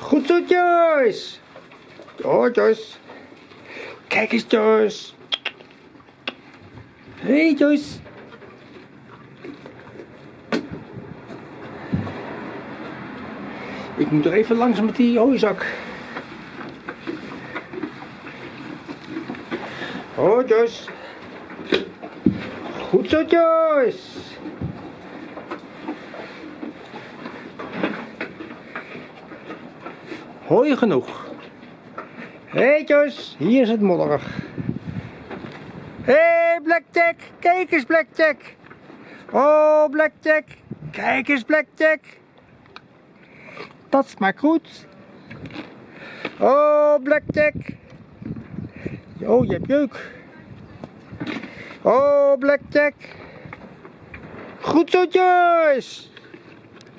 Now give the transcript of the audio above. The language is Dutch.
Goed zo, Joyce. Oh, Joyce. Kijk eens, Joyce. Hey, Joyce. Ik moet er even langs met die hooizak. Oh, Joyce. Goed zo, Joyce. Hooi genoeg. Joyce. Hier is het modderig. Hé, hey, Blackjack. Kijk eens, Blackjack. Oh, Blackjack. Kijk eens, Blackjack. Dat smaakt goed. Oh, Blackjack. Oh, je hebt jeuk. Oh, Blackjack. Goed zo, Joyce.